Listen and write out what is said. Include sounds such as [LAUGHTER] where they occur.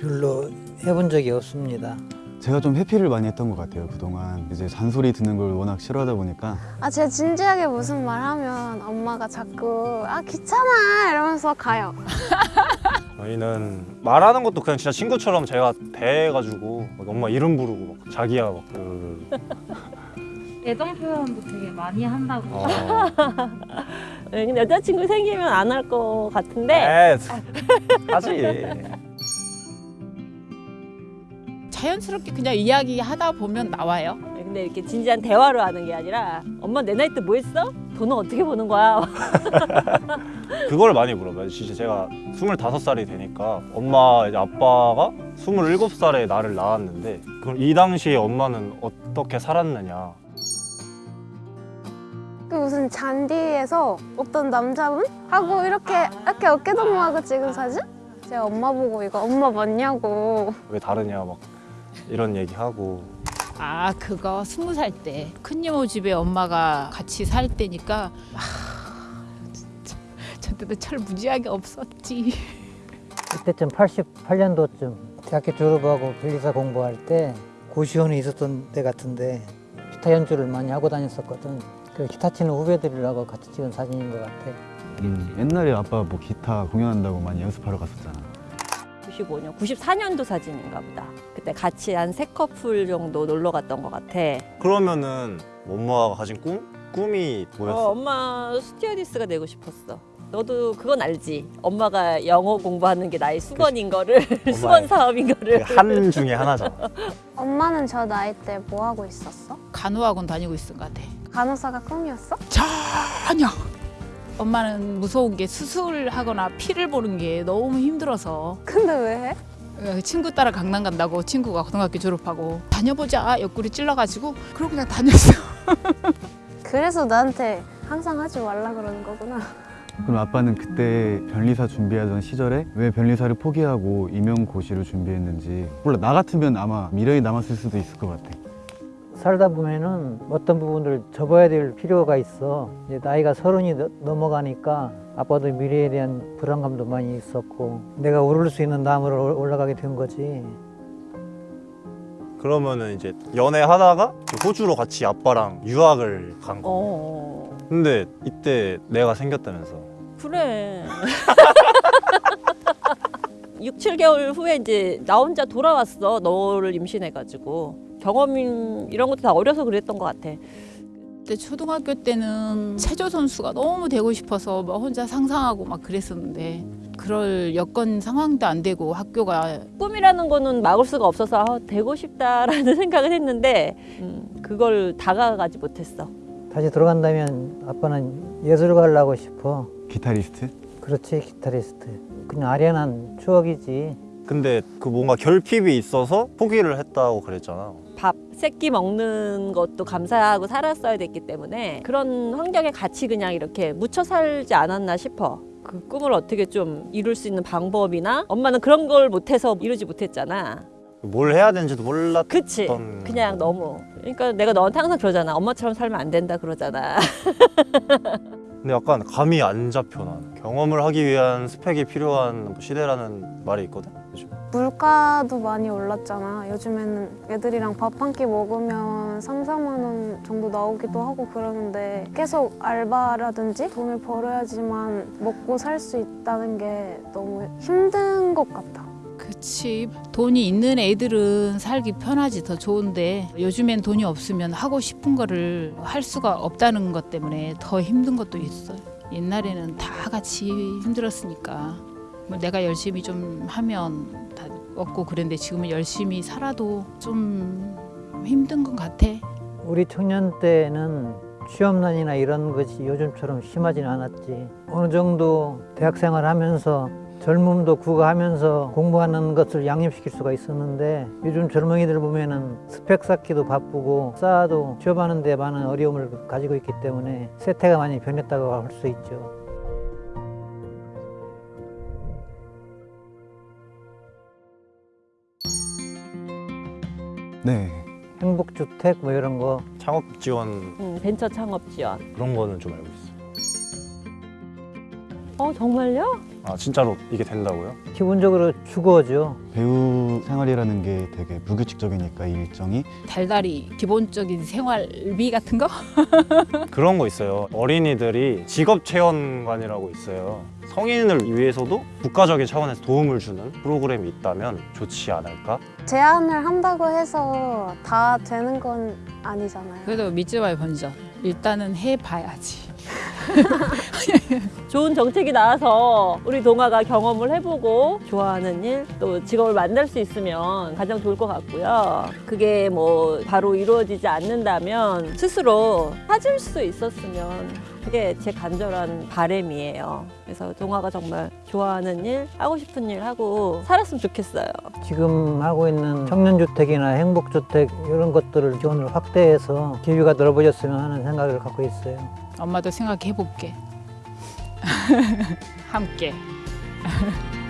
별로 해본 적이 없습니다. 제가 좀 회피를 많이 했던 것 같아요 그동안 이제 잔소리 듣는 걸 워낙 싫어하다 보니까 아 제가 진지하게 무슨 말 하면 엄마가 자꾸 아 귀찮아 이러면서 가요. [LAUGHS] 저희는 말하는 것도 그냥 진짜 친구처럼 제가 대해가지고 막 엄마 이름 부르고 막 자기야 막 그 애정 표현도 되게 많이 한다고. 어. [LAUGHS] 네, 근데 여자친구 생기면 안 할 것 같은데 에 하지 자연스럽게 그냥 이야기하다 보면 나와요. 근데 이렇게 진지한 대화로 하는 게 아니라 엄마 내 나이 때 뭐 했어? 돈은 어떻게 버는 거야? [LAUGHS] 그걸 많이 물어봐요 진짜 제가 25살이 되니까 엄마 이제 아빠가 27살에 나를 낳았는데 그럼 이 당시에 엄마는 어떻게 살았느냐 그 무슨 잔디에서 어떤 남자분 하고 이렇게 이렇게 어깨 동무하고 찍은 사진? 제가 엄마 보고 이거 엄마 맞냐고. 왜 다르냐 막 이런 얘기하고 아 그거 스무 살 때 큰이모 집에 엄마가 같이 살 때니까 아 진짜 저 때도 철 무지하게 없었지. 그때쯤 88년도쯤 대학교 졸업하고 변리사 공부할 때 고시원에 있었던 때 같은데 기타 연주를 많이 하고 다녔었거든. 그 기타 치는 후배들이라고 같이 찍은 사진인 것 같아. 음, 옛날에 아빠 뭐 기타 공연한다고 많이 연습하러 갔었잖아 95년, 94년도 사진인가 보다. 그때 같이 한 세 커플 정도 놀러 갔던 것 같아. 그러면은 엄마가 가진 꿈? 꿈이 어, 뭐였어? 엄마 스튜어디스가 되고 싶었어. 너도 그건 알지? 엄마가 영어 공부하는 게 나의 수건인 거를 [LAUGHS] 수건 사업인 거를 그한 중에 하나잖아 [LAUGHS] 엄마는 저 나이 때 뭐 하고 있었어? 간호학원 다니고 있은 것 같아. 간호사가 꿈이었어? 전혀. 엄마는 무서운 게 수술하거나 피를 보는 게 너무 힘들어서 근데 왜 해? 어, 친구 따라 강남 간다고 친구가 고등학교 졸업하고 다녀보자 옆구리 찔러가지고 그러고 그냥 다녔어. [LAUGHS] 그래서 나한테 항상 하지 말라 그러는 거구나. 그럼 아빠는 그때 변리사 준비하던 시절에 왜 변리사를 포기하고 임용고시를 준비했는지 몰라 나 같으면 아마 미련이 남았을 수도 있을 것 같아 살다 보면은 어떤 부분을 접어야 될 필요가 있어. 이제 나이가 서른이 너- 넘어가니까 아빠도 미래에 대한 불안감도 많이 있었고 내가 오를 수 있는 나무로 올- 올라가게 된 거지. 그러면은 이제 연애하다가 호주로 같이 아빠랑 유학을 간 거. 어, 근데 이때 내가 생겼다면서. 그래. [LAUGHS] 6, 7개월 후에 이제 나 혼자 돌아왔어. 너를 임신해가지고. 경험 이런 것도 다 어려서 그랬던 것 같아. 그때 초등학교 때는 체조 선수가 너무 되고 싶어서 막 혼자 상상하고 막 그랬었는데 그럴 여건 상황도 안 되고 학교가 꿈이라는 거는 막을 수가 없어서 아, 되고 싶다라는 [LAUGHS] 생각을 했는데 음, 그걸 다가가지 못했어. 다시 돌아간다면 아빠는 예술가 하려고 싶어. 기타리스트? 그렇지 기타리스트. 그냥 아련한 추억이지. 근데 그 뭔가 결핍이 있어서 포기를 했다고 그랬잖아. 밥 세 끼 먹는 것도 감사하고 살았어야 됐기 때문에 그런 환경에 같이 그냥 이렇게 묻혀 살지 않았나 싶어. 그 꿈을 어떻게 좀 이룰 수 있는 방법이나 엄마는 그런 걸 못해서 이루지 못했잖아. 뭘 해야 되는지도 몰랐던 그치? 그냥 너무. 그러니까 내가 너한테 항상 그러잖아. 엄마처럼 살면 안 된다 그러잖아. [LAUGHS] 근데 약간 감이 안 잡혀 난 경험을 하기 위한 스펙이 필요한 뭐 시대라는 말이 있거든 물가도 많이 올랐잖아. 요즘에는 애들이랑 밥 한 끼 먹으면 3, 4만 원 정도 나오기도 하고 그러는데 계속 알바라든지 돈을 벌어야지만 먹고 살 수 있다는 게 너무 힘든 것 같아. 그치 돈이 있는 애들은 살기 편하지 더 좋은데 요즘엔 돈이 없으면 하고 싶은 거를 할 수가 없다는 것 때문에 더 힘든 것도 있어요 옛날에는 다 같이 힘들었으니까 뭐 내가 열심히 좀 하면 다 없고 그랬는데 지금은 열심히 살아도 좀 힘든 것 같아 우리 청년 때는 취업난이나 이런 것이 요즘처럼 심하지는 않았지. 어느 정도 대학생활 하면서 젊음도 구가하면서 공부하는 것을 양립시킬 수가 있었는데 요즘 젊은이들 보면은 스펙 쌓기도 바쁘고 쌓아도 취업하는 데 많은 어려움을 가지고 있기 때문에 세태가 많이 변했다고 할 수 있죠. 네 행복주택 뭐 이런 거 창업 지원 음, 벤처 창업 지원. 그런 거는 좀 알고 있어요. 어 정말요? 아 진짜로 이게 된다고요? 기본적으로 주거죠. 배우 생활이라는 게 되게 무규칙적이니까 이 일정이 달달이 기본적인 생활비 같은 거? [LAUGHS] 그런 거 있어요. 어린이들이 직업 체험관이라고 있어요. 성인을 위해서도 국가적인 차원에서 도움을 주는 프로그램이 있다면 좋지 않을까? 제안을 한다고 해서 다 되는 건 아니잖아요. 그래도 믿지 마요 번전. 일단은 해봐야지. [LAUGHS] 좋은 정책이 나와서 우리 동아가 경험을 해보고 좋아하는 일 또 직업을 만날 수 있으면 가장 좋을 것 같고요. 그게 뭐 바로 이루어지지 않는다면 스스로 찾을 수 있었으면 그게 제 간절한 바램이에요. 그래서 동아가 정말 좋아하는 일, 하고 싶은 일 하고 살았으면 좋겠어요. 지금 하고 있는 청년주택이나 행복주택 이런 것들을 지원을 확대해서 기회가 넓어졌으면 하는 생각을 갖고 있어요. 엄마도 생각해 볼게. [LAUGHS] 함께. [LAUGHS]